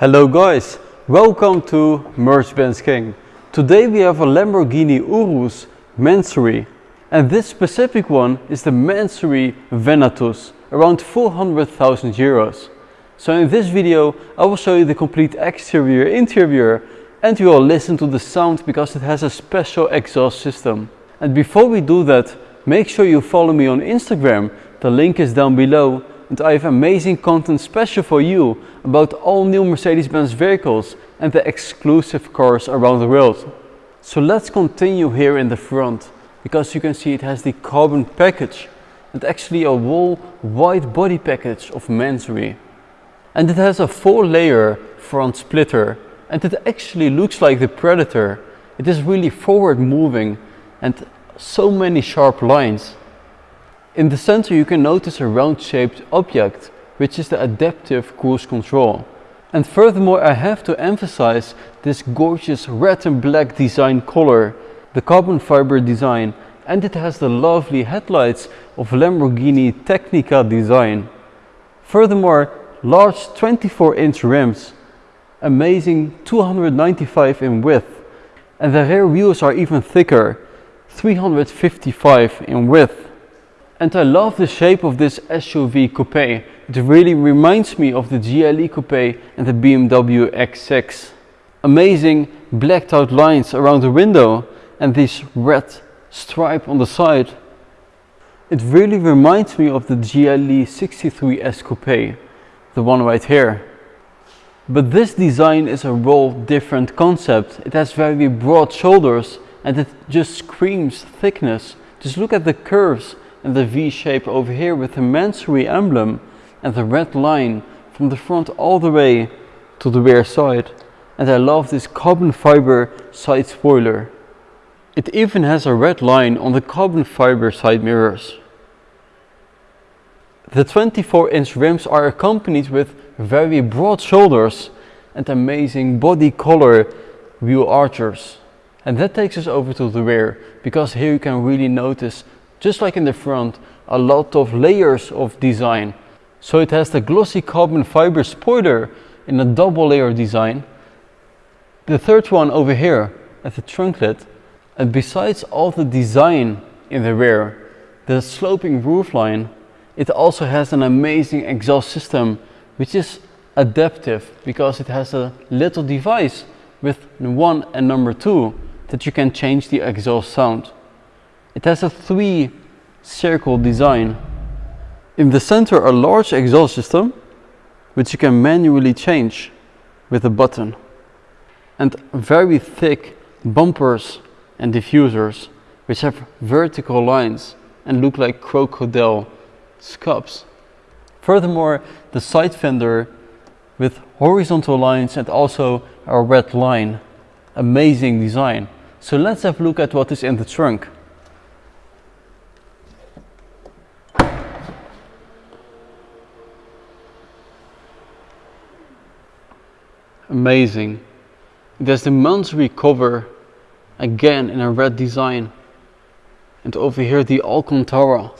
Hello guys, welcome to Mercedes-Benz King. Today we have a Lamborghini Urus Mansory and this specific one is the Mansory Venatus, around 400,000 euros. So in this video I will show you the complete exterior, interior and you will listen to the sound because it has a special exhaust system. And before we do that, make sure you follow me on Instagram, the link is down below and I have amazing content special for you about all new Mercedes-Benz vehicles and the exclusive cars around the world. So let's continue here in the front because you can see it has the carbon package and actually a whole white body package of Mansory. And it has a four layer front splitter and it actually looks like the Predator. It is really forward moving and so many sharp lines. In the center you can notice a round shaped object, which is the adaptive cruise control. And furthermore I have to emphasize this gorgeous red and black design color, the carbon fiber design, and it has the lovely headlights of Lamborghini Tecnica design. Furthermore, large 24 inch rims, amazing 295 in width, and the rear wheels are even thicker, 355 in width. And I love the shape of this SUV coupe. It really reminds me of the GLE coupe and the BMW X6. Amazing blacked out lines around the window and this red stripe on the side. It really reminds me of the GLE 63S coupe, the one right here. But this design is a whole different concept. It has very broad shoulders and it just screams thickness. Just look at the curves and the V shape over here with the Mansory emblem and the red line from the front all the way to the rear side. And I love this carbon fiber side spoiler. It even has a red line on the carbon fiber side mirrors. The 24 inch rims are accompanied with very broad shoulders and amazing body color wheel archers. And that takes us over to the rear because here you can really notice just like in the front, a lot of layers of design. So it has the glossy carbon fiber spoiler in a double layer design. The third one over here at the trunk lid. And besides all the design in the rear, the sloping roofline, it also has an amazing exhaust system which is adaptive because it has a little device with one and number two that you can change the exhaust sound. It has a three circle design. In the center a large exhaust system which you can manually change with a button. And very thick bumpers and diffusers which have vertical lines and look like crocodile scups. Furthermore, the side fender with horizontal lines and also a red line. Amazing design. So let's have a look at what is in the trunk. Amazing. There's the Mansory cover again in a red design. And over here the Alcantara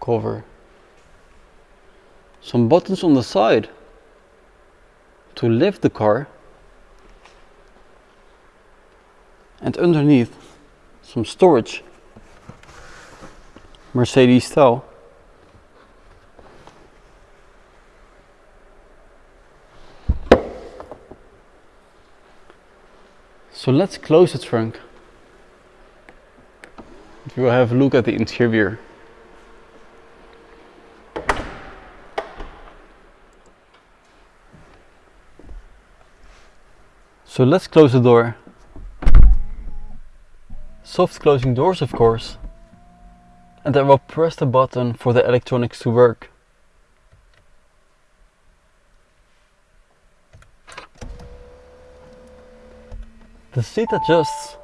cover. Some buttons on the side to lift the car. And underneath some storage. Mercedes style. So let's close the trunk. We will have a look at the interior. So let's close the door. Soft closing doors of course. And I will press the button for the electronics to work. The seat adjusts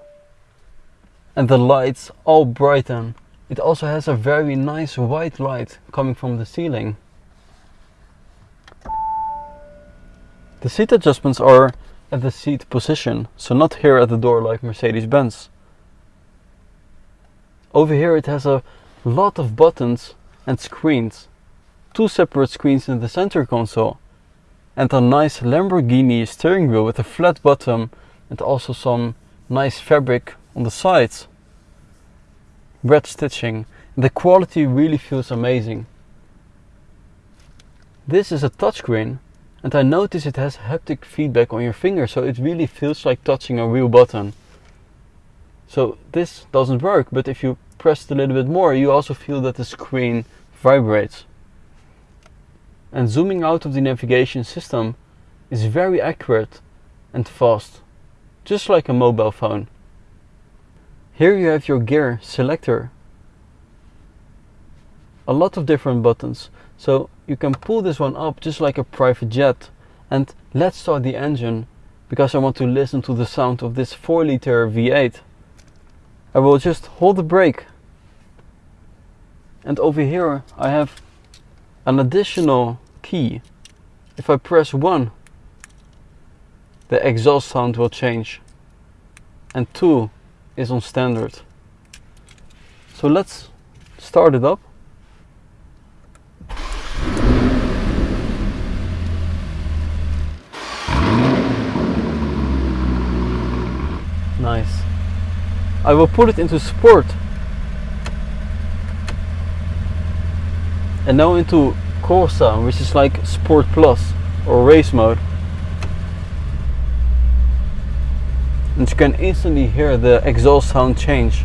and the lights all brighten. It also has a very nice white light coming from the ceiling. The seat adjustments are at the seat position, so not here at the door like Mercedes-Benz. Over here it has a lot of buttons and screens. Two separate screens in the center console and a nice Lamborghini steering wheel with a flat bottom and also some nice fabric on the sides. Red stitching. The quality really feels amazing. This is a touchscreen and I notice it has haptic feedback on your finger so it really feels like touching a real button. So this doesn't work but if you press a little bit more you also feel that the screen vibrates. And zooming out of the navigation system is very accurate and fast, just like a mobile phone. Here you have your gear selector. A lot of different buttons, so you can pull this one up just like a private jet. And let's start the engine, because I want to listen to the sound of this 4 liter V8. I will just hold the brake. And over here I have an additional key. If I press 1, the exhaust sound will change. And 2 is on standard. So let's start it up. Nice. I will put it into sport. And now into Corsa, which is like Sport Plus or race mode. And you can instantly hear the exhaust sound change.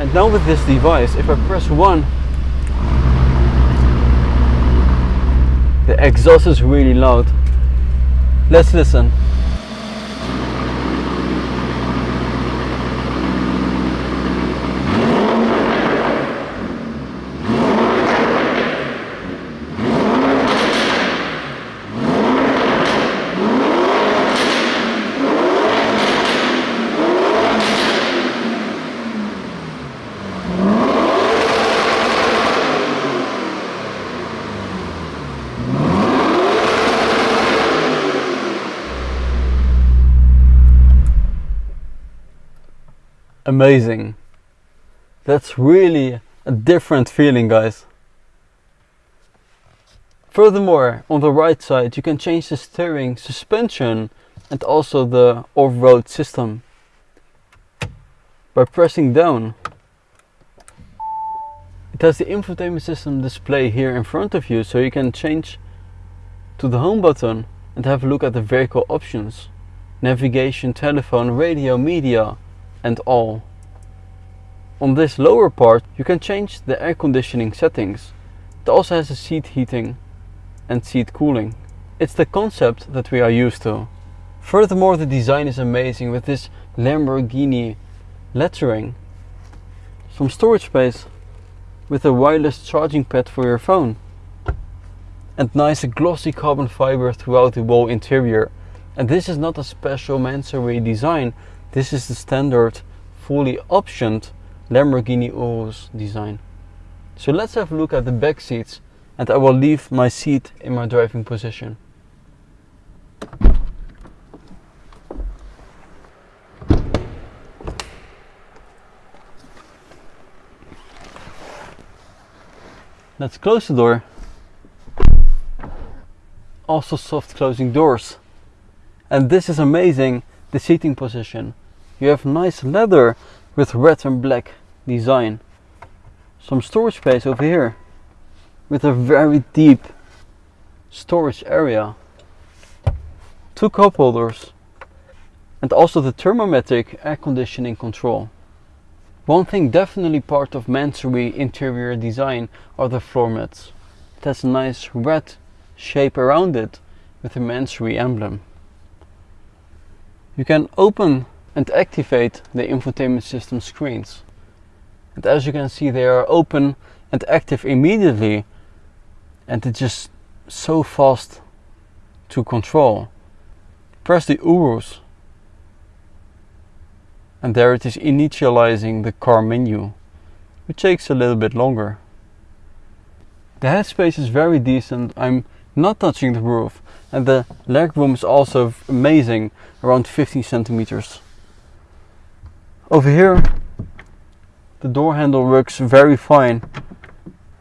And now with this device, if I press 1, the exhaust is really loud. Let's listen. Amazing. That's really a different feeling, guys. Furthermore, on the right side, you can change the steering, suspension, and also the off-road system by pressing down. It has the infotainment system display here in front of you, so you can change to the home button and have a look at the vehicle options. Navigation, telephone, radio, media, and all. On this lower part you can change the air conditioning settings. It also has a seat heating and seat cooling. It's the concept that we are used to. Furthermore the design is amazing with this Lamborghini lettering. Some storage space with a wireless charging pad for your phone. And nice glossy carbon fiber throughout the whole interior. And this is not a special Mansory design, this is the standard fully optioned Lamborghini Urus design. So let's have a look at the back seats and I will leave my seat in my driving position. Let's close the door. Also soft closing doors. And this is amazing, the seating position. You have nice leather with red and black design. Some storage space over here with a very deep storage area. Two cup holders and also the thermometric air conditioning control. One thing definitely part of Mansory interior design are the floor mats. It has a nice red shape around it with the Mansory emblem. You can open and activate the infotainment system screens. And as you can see they are open and active immediately and it's just so fast to control. Press the Urus and there it is initializing the car menu which takes a little bit longer. The headspace is very decent, I'm not touching the roof and the leg room is also amazing around 15 centimeters. Over here The door handle works very fine.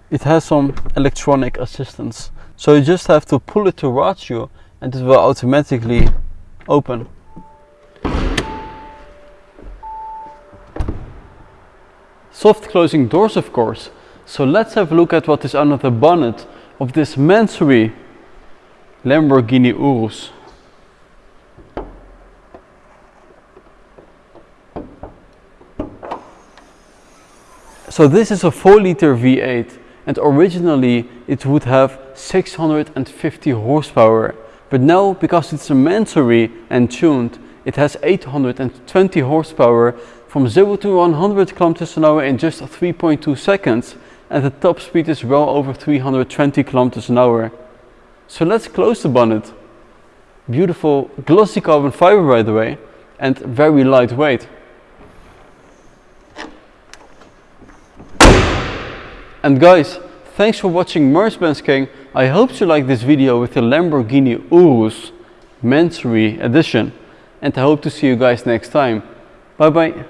It has some electronic assistance. So you just have to pull it towards you and it will automatically open. Soft closing doors of course. So let's have a look at what is under the bonnet of this Mansory Lamborghini Urus. So this is a 4 liter V8 and originally it would have 650 horsepower but now because it's a Mansory and tuned it has 820 horsepower from 0 to 100 km an hour in just 3.2 seconds and the top speed is well over 320 km an hour. So let's close the bonnet. Beautiful glossy carbon fiber by the way and very lightweight. And guys, thanks for watching Mercedes-Benz King. I hope you liked this video with the Lamborghini Urus Mansory edition. And I hope to see you guys next time. Bye bye.